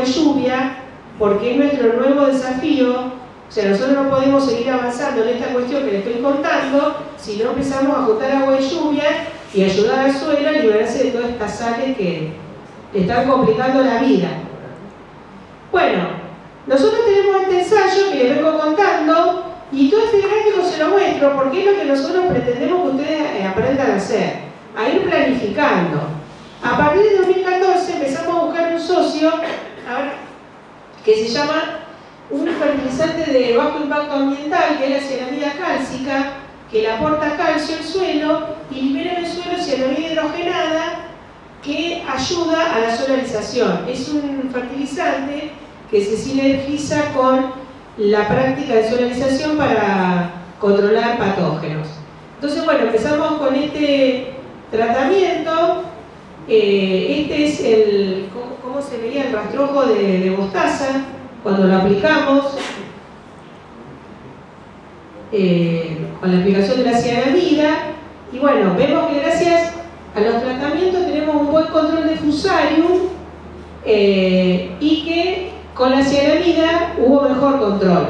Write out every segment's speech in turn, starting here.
de lluvia, porque es nuestro nuevo desafío. O sea, nosotros no podemos seguir avanzando en esta cuestión que les estoy contando si no empezamos a juntar agua de lluvia y ayudar al suelo a liberarse de todas estas sales que le están complicando la vida. Bueno, nosotros tenemos este ensayo que les vengo contando y todo este gráfico se lo muestro porque es lo que nosotros pretendemos que ustedes eh, aprendan a hacer, a ir planificando. A partir de 2014 empezamos a buscar un socio que se llama un fertilizante de bajo impacto ambiental, que es la cianamida cálcica, que le aporta calcio al suelo y libera en el suelo cianamida hidrogenada que ayuda a la solarización. Es un fertilizante que se sinergiza con la práctica de solarización para controlar patógenos. Entonces, bueno, empezamos con este tratamiento. Eh, este es el, ¿cómo, se veía el rastrojo de, de mostaza cuando lo aplicamos? Eh, con la aplicación de la cianamida. Y bueno, vemos que gracias a los tratamientos tenemos un buen control de fusarium eh, y que con la cianamida hubo mejor control.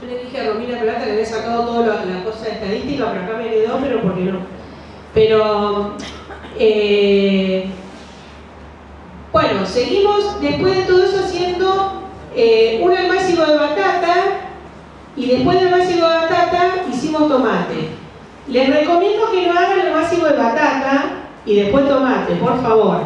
Yo le dije a Romina Plata que había sacado todas las cosas estadísticas, pero acá me quedó, pero porque no. Pero, eh, bueno, seguimos después de todo eso haciendo eh, un almácigo de batata y después del almácigo de batata hicimos tomate. Les recomiendo que no hagan el almácigo de batata y después tomate, por favor.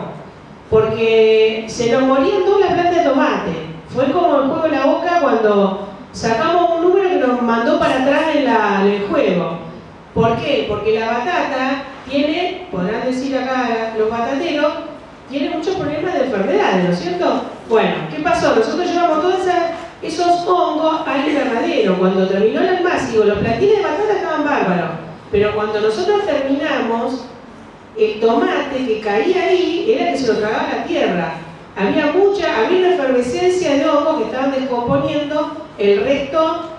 Porque se nos morían todas las plantas de tomate. Fue como el juego de la boca cuando sacamos un número que nos mandó para atrás en, en el juego. ¿Por qué? Porque la batata tiene, podrán decir acá los batateros, tiene muchos problemas de enfermedades, ¿no es cierto? Bueno, ¿qué pasó? Nosotros llevamos todos esos hongos al invernadero. Cuando terminó el almácigo, los platines de batata estaban bárbaros. Pero cuando nosotros terminamos, el tomate que caía ahí era que se lo tragaba la tierra. Había mucha, había una efervescencia de hongos que estaban descomponiendo el resto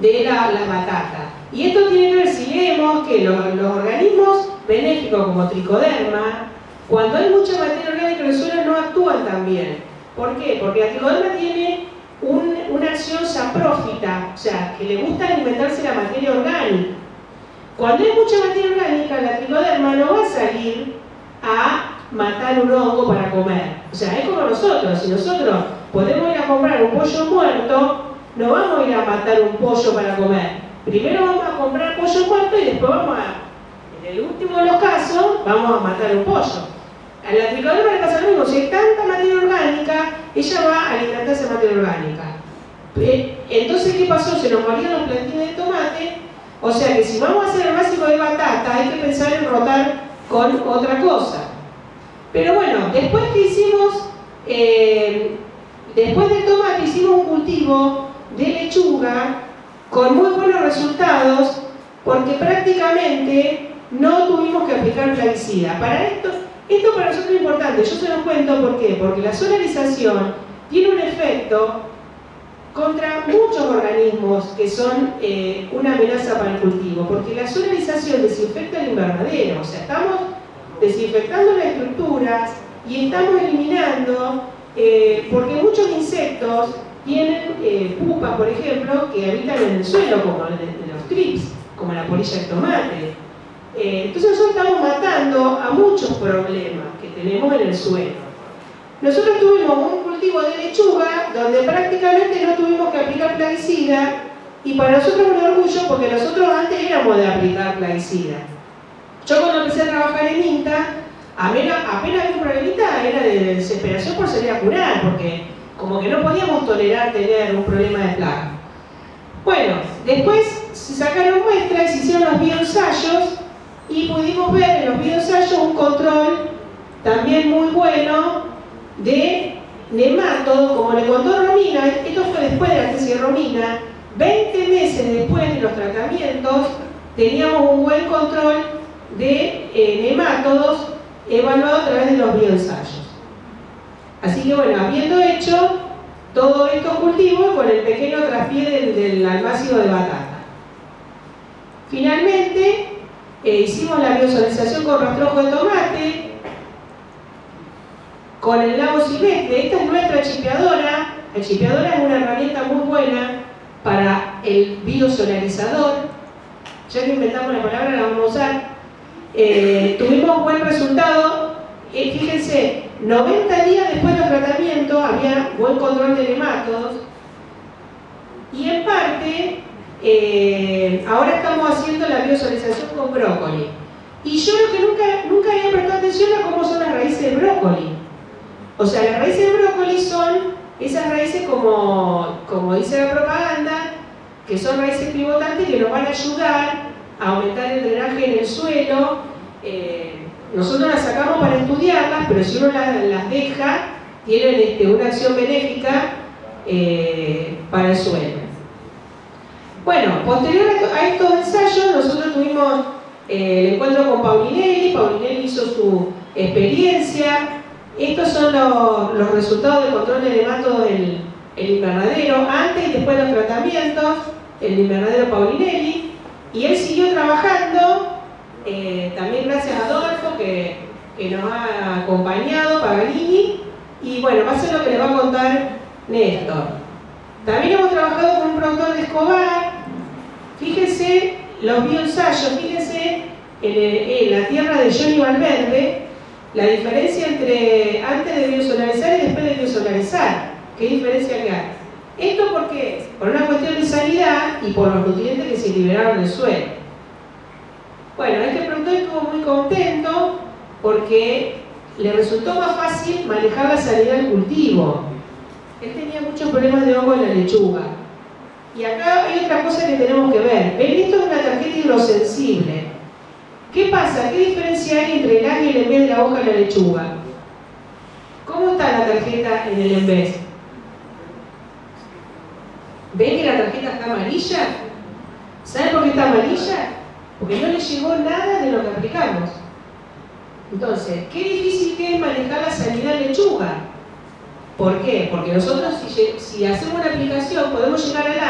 de la, batata. Y esto tiene que ver si leemos que los organismos benéficos como tricoderma, cuando hay mucha materia orgánica en el suelo no actúan tan bien. ¿Por qué? Porque la tricoderma tiene una acción saprófita, o sea, que le gusta alimentarse la materia orgánica. Cuando hay mucha materia orgánica, la tricoderma no va a salir a matar un hongo para comer. O sea, es como nosotros, si nosotros podemos ir a comprar un pollo muerto, no vamos a ir a matar un pollo para comer. Primero vamos a comprar pollo muerto y después vamos a, en el último de los casos, vamos a matar un pollo. A la tricoderma le pasa lo mismo, si hay tanta materia orgánica, ella va a alimentarse de materia orgánica. Eh, entonces, ¿qué pasó? Se nos morían los plantines de tomate, o sea que si vamos a hacer el básico de batata, hay que pensar en rotar con otra cosa. Pero bueno, después que hicimos, eh, después del tomate hicimos un cultivo de lechuga con muy buenos resultados, porque prácticamente no tuvimos que aplicar plaguicida. Para esto, esto para nosotros es importante, yo se los cuento ¿por qué? Porque la solarización tiene un efecto contra muchos organismos que son eh, una amenaza para el cultivo, porque la solarización desinfecta el invernadero, o sea, estamos desinfectando las estructuras y estamos eliminando, eh, porque muchos insectos tienen eh, pupas, por ejemplo, que habitan en el suelo, como los trips, como la polilla de tomate, eh, entonces nosotros estamos matando a muchos problemas que tenemos en el suelo. Nosotros tuvimos un cultivo de lechuga donde prácticamente no tuvimos que aplicar plaguicida y para nosotros es un orgullo porque nosotros antes éramos de aplicar plaguicida. Yo cuando empecé a trabajar en INTA, apenas, apenas había un problemita, era de desesperación por salir a curar, porque como que no podíamos tolerar tener un problema de plaga. Bueno, después se sacaron muestras, se hicieron los bioensayos y pudimos ver en los bioensayos un control también muy bueno de nemátodos, como le contó Romina, esto fue después de la tesis de Romina, 20 meses después de los tratamientos teníamos un buen control de eh, nemátodos evaluado a través de los bioensayos. Así que bueno, habiendo hecho todos estos cultivos con el pequeño traspié del, del almácigo de batata. Finalmente, hicimos la biosolización con rastrojo de tomate con el lago silvestre. Esta es nuestra chipeadora. La chipeadora es una herramienta muy buena para el biosolarizador. Ya que inventamos la palabra, la vamos a usar. Eh, tuvimos buen resultado. Eh, fíjense, 90 días después del tratamiento había buen control de nematodos. Eh, ahora estamos haciendo la biosolización con brócoli. Y yo lo que nunca, había prestado atención a cómo son las raíces de brócoli. O sea, las raíces de brócoli son esas raíces como, como dice la propaganda, que son raíces pivotantes que nos van a ayudar a aumentar el drenaje en el suelo. Eh, nosotros las sacamos para estudiarlas, pero si uno las, deja, tienen este, una acción benéfica eh, para el suelo. Bueno, posterior a estos ensayos, nosotros tuvimos eh, el encuentro con Paulinelli, Paulinelli hizo su experiencia. Estos son los, resultados del control de nematodos del el invernadero, antes y después de los tratamientos, el invernadero Paulinelli. Y él siguió trabajando, eh, también gracias a Adolfo, que, que, nos ha acompañado, Paganini. Y bueno, va a ser lo que le va a contar Néstor. También hemos trabajado con un productor de Escobar. Fíjense los bioensayos, fíjense en, la tierra de Johnny Valverde, la diferencia entre antes de biosolarizar y después de biosolarizar. ¿Qué diferencia hay? Esto porque, por una cuestión de sanidad y por los nutrientes que se liberaron del suelo. Bueno, este productor estuvo muy contento porque le resultó más fácil manejar la sanidad del cultivo. Él tenía muchos problemas de hongo en la lechuga y acá hay otra cosa que tenemos que ver. Ven, esto es una tarjeta hidrosensible. ¿Qué pasa? ¿Qué diferencia hay entre el área y el embés de la hoja de la lechuga? ¿Cómo está la tarjeta en el embés? ¿Ven que la tarjeta está amarilla? ¿Saben por qué está amarilla? Porque no le llegó nada de lo que aplicamos. Entonces, qué difícil que es manejar la sanidad lechuga. ¿Por qué? Porque nosotros si, hacemos una aplicación podemos llegar a las,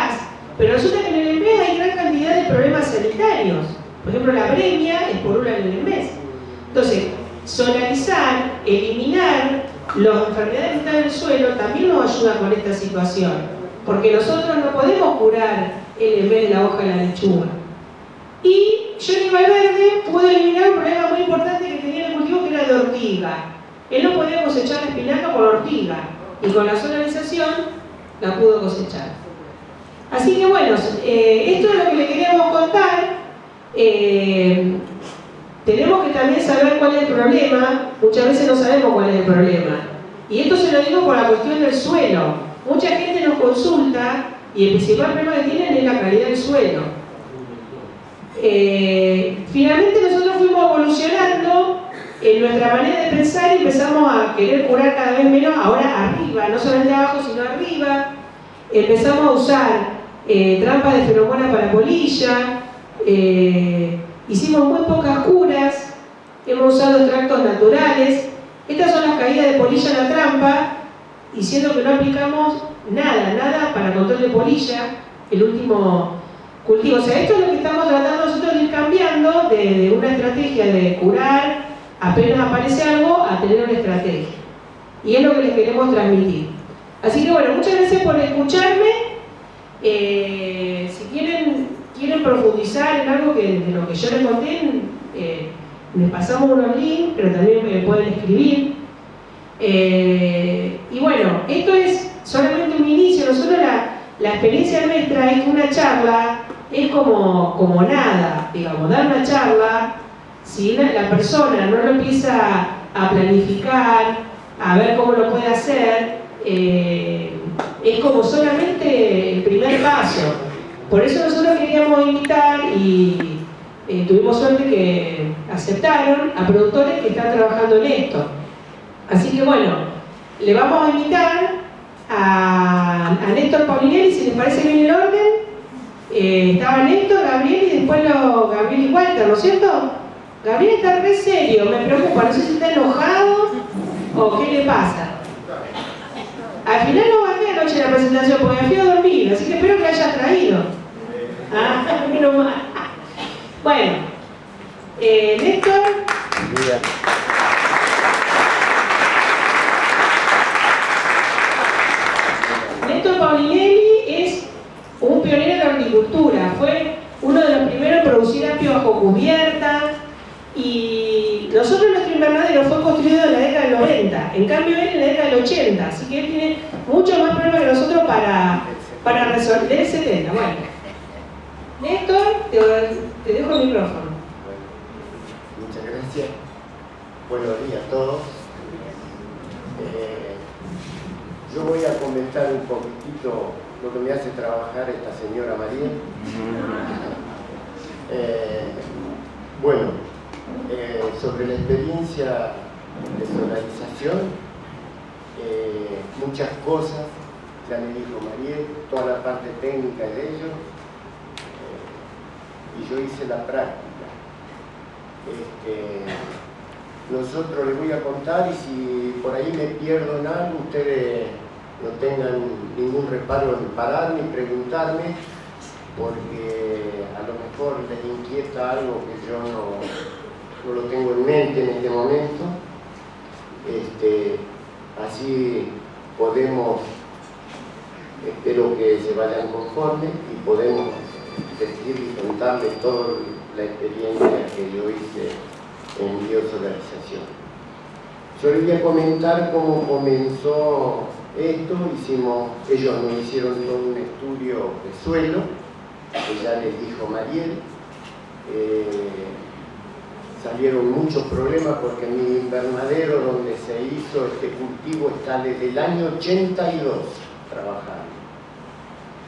pero resulta que en el mes hay gran cantidad de problemas sanitarios. Por ejemplo, la premia es por una en el mes. Entonces, solarizar, eliminar las enfermedades que están en el suelo también nos ayuda con esta situación. Porque nosotros no podemos curar el mes de la hoja de la lechuga. Y Johnny Valverde pudo eliminar un problema muy importante que tenía el cultivo que era de ortiga. Él no podía cosechar la espinaca por ortiga y con la solarización la pudo cosechar. Así que bueno, eh, esto es lo que le queríamos contar. Eh, tenemos que también saber cuál es el problema. Muchas veces no sabemos cuál es el problema. Y esto se lo digo por la cuestión del suelo. Mucha gente nos consulta y el principal problema que tienen es la calidad del suelo. Eh, finalmente nosotros fuimos evolucionando en nuestra manera de pensar empezamos a querer curar cada vez menos, ahora arriba, no solamente abajo, sino arriba. Empezamos a usar eh, trampas de feromona para polilla, eh, hicimos muy pocas curas, hemos usado extractos naturales. Estas son las caídas de polilla en la trampa, y siendo que no aplicamos nada, nada para control de polilla, el último cultivo. O sea, esto es lo que estamos tratando nosotros de ir cambiando de una estrategia de curar apenas aparece algo, a tener una estrategia. Y es lo que les queremos transmitir. Así que bueno, muchas gracias por escucharme. Eh, si quieren, quieren profundizar en algo que, de lo que yo les conté, eh, les pasamos unos links, pero también me pueden escribir. Eh, y bueno, esto es solamente un inicio. Nosotros la, la experiencia nuestra es que una charla es como, como nada, digamos, dar una charla si la persona no lo empieza a planificar, a ver cómo lo puede hacer, es como solamente Por eso nosotros queríamos invitar y eh, tuvimos suerte que aceptaron a productores que están trabajando en esto. Así que bueno, le vamos a invitar a, Néstor Paulinelli, si les parece bien el orden. Eh, estaba Néstor, Gabriel y después lo, Gabriel y Walter, ¿no es cierto? Gabriel está re serio, me preocupa, no sé si está enojado o qué le pasa. Al final no bajé noche la presentación porque me fui dormir, así que espero que haya traído. Ah, bueno, eh, Néstor. Néstor Paulinelli es un pionero de la horticultura, fue uno de los primeros en producir apio bajo cubierta y nosotros nuestro invernadero fue construido en la década del 90, en cambio él en la década del 80, así que él tiene mucho más para resolver el 70. Bueno. Néstor, te, te dejo el micrófono. muchas gracias. Buenos días a todos. Eh, yo voy a comentar un poquitito lo que me hace trabajar esta señora María. Eh, bueno, eh, sobre la experiencia de solarización, eh, muchas cosas, ya me dijo María, toda la parte técnica de ello, y yo hice la práctica. Este, nosotros les voy a contar y si por ahí me pierdo en algo, ustedes no tengan ningún reparo en pararme y preguntarme, porque a lo mejor les inquieta algo que yo no, lo tengo en mente en este momento. Este, así podemos, espero que se vayan conformes y podemos decir y contarles toda la experiencia que yo hice en biosolarización. Yo les voy a comentar cómo comenzó esto, hicimos, ellos nos hicieron todo un estudio de suelo, que ya les dijo Mariel, eh, salieron muchos problemas porque mi invernadero donde se hizo este cultivo está desde el año 82 trabajando.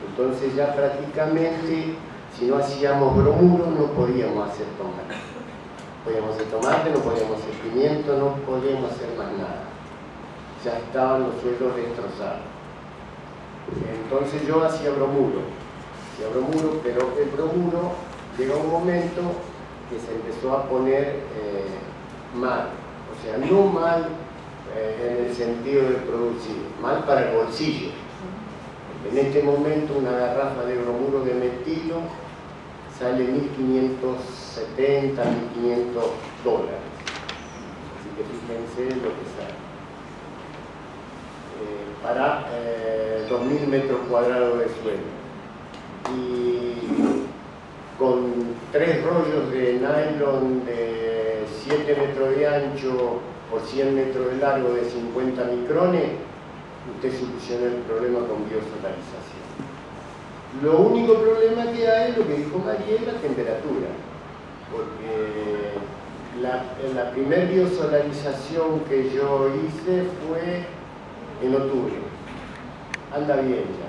Entonces ya prácticamente, si no hacíamos bromuro, no podíamos hacer tomate. Podíamos hacer tomate, no podíamos hacer pimiento, no podíamos hacer más nada. Ya estaban los suelos destrozados. Entonces yo hacía bromuro, hacía bromuro, pero el bromuro llegó un momento que se empezó a poner eh, mal. O sea, no mal eh, en el sentido de producir, mal para el bolsillo. En este momento una garrafa de bromuro de metilo sale 1.570, 1.500 dólares. Así que fíjense lo que sale. Eh, para 2.000 metros cuadrados de suelo. Y con tres rollos de nylon de 7 metros de ancho por 100 metros de largo de 50 micrones, usted soluciona el problema con biosolarización. Lo único problema que hay, lo que dijo María, es la temperatura, porque la, primera biosolarización que yo hice fue en octubre. Anda bien ya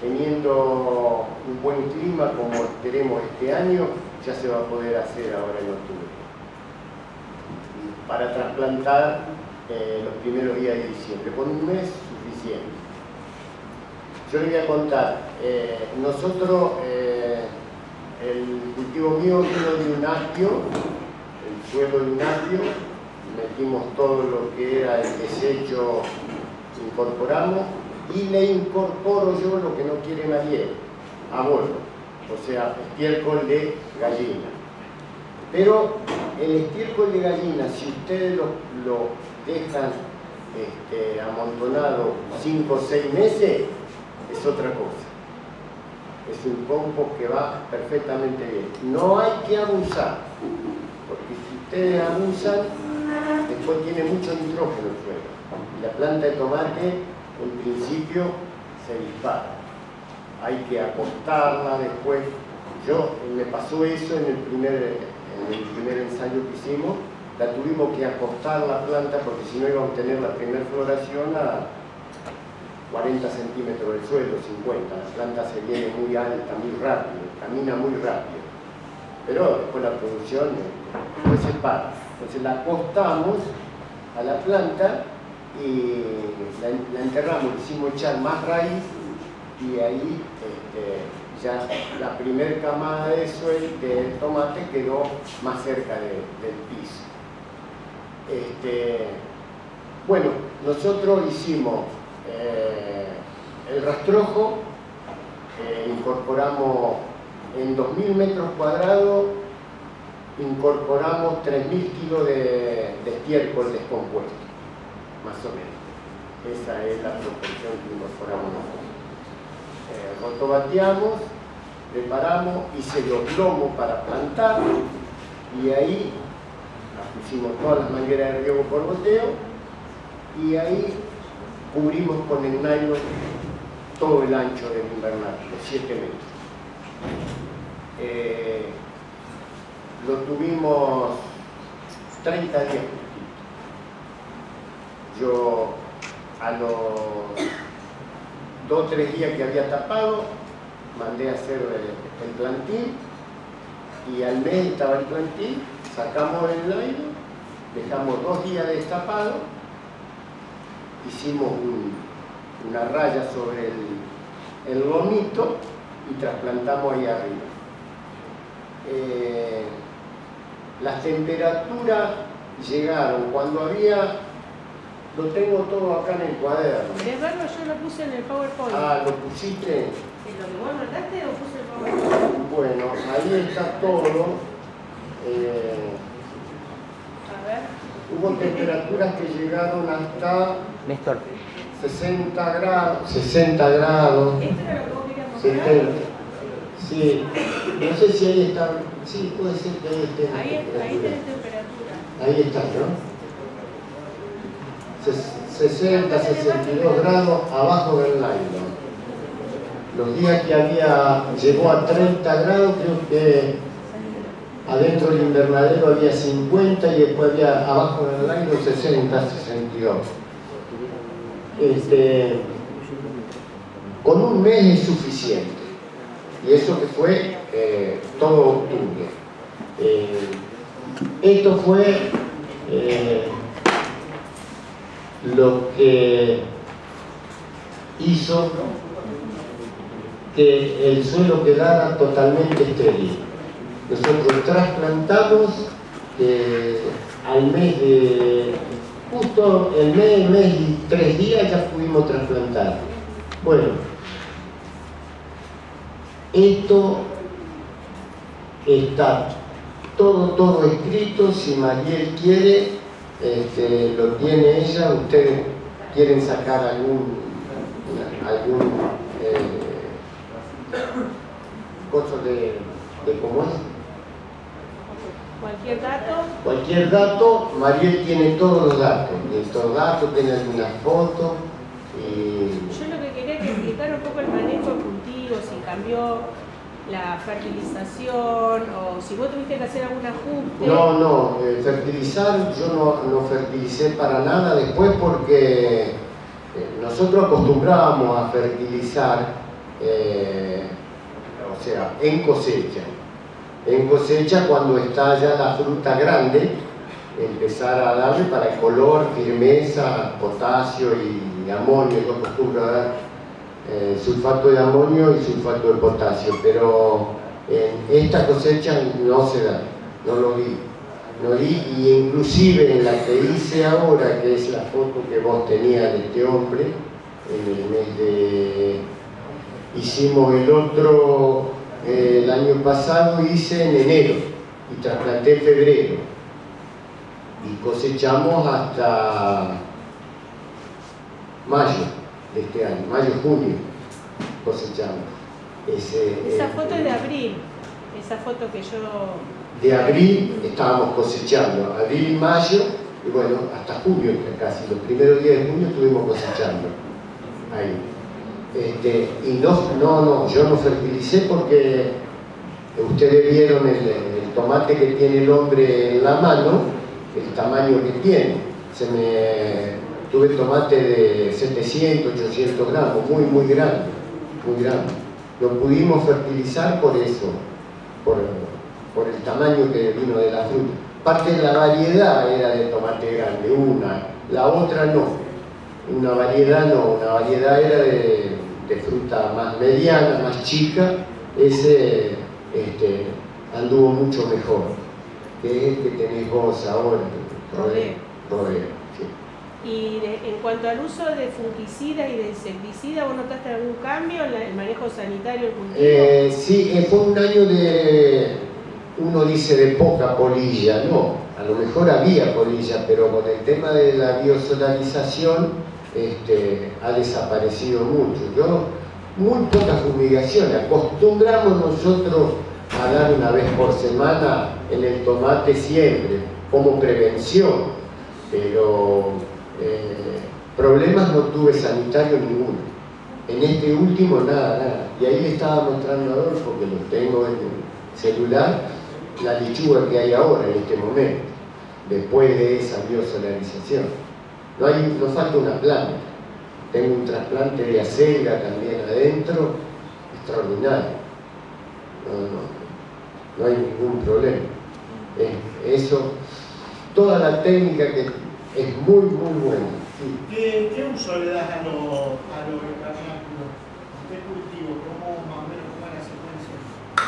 teniendo un buen clima como queremos este año, ya se va a poder hacer ahora en octubre. Para trasplantar eh, los primeros días de diciembre, con un mes Yo les voy a contar, eh, nosotros, eh, el cultivo mío vino de un apio, el suelo de un apio, metimos todo lo que era el desecho, incorporamos y le incorporo yo lo que no quiere nadie, abono, o sea, estiércol de gallina. Pero el estiércol de gallina, si ustedes lo, dejan este, amontonado 5 o 6 meses, es otra cosa. Es un compost que va perfectamente bien. No hay que abusar, porque si ustedes abusan, después tiene mucho nitrógeno el suelo. Y la planta de tomate en principio se dispara. Hay que acostarla después. Yo, me pasó eso en el primer, en el primer ensayo que hicimos, la tuvimos que acostar la planta porque si no íbamos a tener la primera floración a 40 centímetros del suelo, 50. La planta se viene muy alta, muy rápido, camina muy rápido. Pero después la producción después se para. Entonces la acostamos a la planta y la, enterramos, hicimos echar más raíz y ahí este, ya la primera camada de suelo del tomate quedó más cerca del piso. Este, bueno, nosotros hicimos eh, el rastrojo, eh, incorporamos en 2.000 metros cuadrados, incorporamos 3.000 kilos de, de estiércol descompuesto más o menos. Esa es la proporción que incorporamos nosotros. Eh, rotobateamos, preparamos, hice los lomos para plantar y ahí hicimos todas las mangueras de riego por goteo y ahí cubrimos con el nylon todo el ancho del invernadero, los 7 metros. Eh, lo tuvimos 30 días. Yo a los 2 o 3 días que había tapado, mandé a hacer el, plantín y al mes estaba el plantín, sacamos el nylon, dejamos dos días destapado, hicimos una raya sobre el, el lomito y trasplantamos ahí arriba. Eh, las temperaturas llegaron cuando había, lo tengo todo acá en el cuaderno. ¿Querés verlo? Yo lo puse en el PowerPoint. Ah, ¿lo pusiste? ¿Lo que vos notaste lo puse en el PowerPoint? Bueno, ahí está todo. Eh, A ver. hubo temperaturas que llegaron hasta Néstor. 60 grados, 60 grados, ¿Esto era lo que vos querías mostrar? 70. Sí, no sé si ahí está, sí, puede ser que ahí esté. Ahí, ahí temperatura. tenés temperatura. Ahí está, ¿no? Ses- 60, 62 grados abajo del nylon. Los días que había, llegó a 30 grados, creo que adentro del invernadero había 50 y después había abajo del nylon 60, 62. Este, con un mes es suficiente. Y eso que fue eh, todo octubre. Eh, esto fue eh, lo que hizo que el suelo quedara totalmente estéril. Nosotros trasplantamos eh, al mes de, justo el mes, mes y tres días ya pudimos trasplantar. Bueno, esto está todo, todo escrito, si Mariel quiere, este, lo tiene ella, ustedes quieren sacar algún, algún eh, cosa de, de cómo es, Cualquier dato. cualquier dato, Mariel tiene todos los datos, estos datos, tiene algunas fotos, y Yo lo que quería es que explicara un poco el manejo de cultivos, si cambió la fertilización o si vos tuviste que hacer algún ajuste. No, no, eh, fertilizar yo no, no fertilicé para nada después porque eh, nosotros acostumbrábamos a fertilizar, eh, o sea, en cosecha. En cosecha cuando está ya la fruta grande, empezar a darle para el color, firmeza, potasio y amonio. Yo acostumbro a dar eh, sulfato de amonio y sulfato de potasio, pero en esta cosecha no se da, no lo vi. No vi, y inclusive en la que hice ahora, que es la foto que vos tenías de este hombre, en el mes de... Hicimos el otro, eh, el año pasado hice en enero y trasplanté en febrero. Y cosechamos hasta mayo de este año, mayo-junio cosechamos. Ese, Esa eh, foto es de abril. Esa foto que yo. de abril estábamos cosechando, abril y mayo, y bueno, hasta junio casi, los primeros días de junio estuvimos cosechando ahí. Este, y no, no, no, yo no fertilicé porque ustedes vieron el, el tomate que tiene el hombre en la mano, el tamaño que tiene. Se me, tuve tomate de 700, 800 gramos, muy, muy grande, muy grande. Lo pudimos fertilizar por eso, por, por el tamaño que vino de la fruta. Parte de la variedad era de tomate grande, una, la otra no. Una variedad no, una variedad era de, de fruta más mediana, más chica, ese este, anduvo mucho mejor que el que tenés vos ahora, sí. Y de- en cuanto al uso de fungicida y de insecticida, ¿vos notaste algún cambio en el manejo sanitario del cultivo? Eh, sí, eh, fue un año de, uno dice de poca polilla, no, a lo mejor había polilla, pero con el tema de la biosolarización este, ha desaparecido mucho. Yo, muy poca fumigación, acostumbramos nosotros a dar una vez por semana en el tomate siempre, como prevención, pero eh, problemas no tuve sanitario ninguno. En este último nada, nada. Y ahí le estaba mostrando a Adolfo, que lo tengo en el celular, la lechuga que hay ahora en este momento, después de esa biosolarización. No, hay, no falta una planta. Tengo un trasplante de acelga también adentro, extraordinario. No, hay ningún problema. eso, toda la técnica que es muy, muy buena. ¿Qué, uso le das a los a ¿Qué cultivo? ¿Cómo más o menos cómo?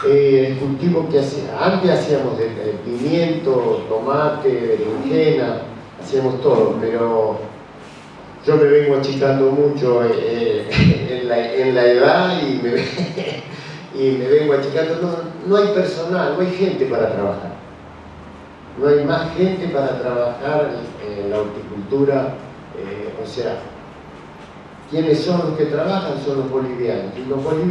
Eh, el cultivo que hacía, antes hacíamos de, pimiento, tomate, berenjena, hacíamos todo, pero yo me vengo achicando mucho eh, en, la, en, la, edad y me, vengo achicando. No, no hay personal, no hay gente para trabajar. No hay más gente para trabajar en la horticultura o sea, quienes son los que trabajan son los bolivianos. Los bolivianos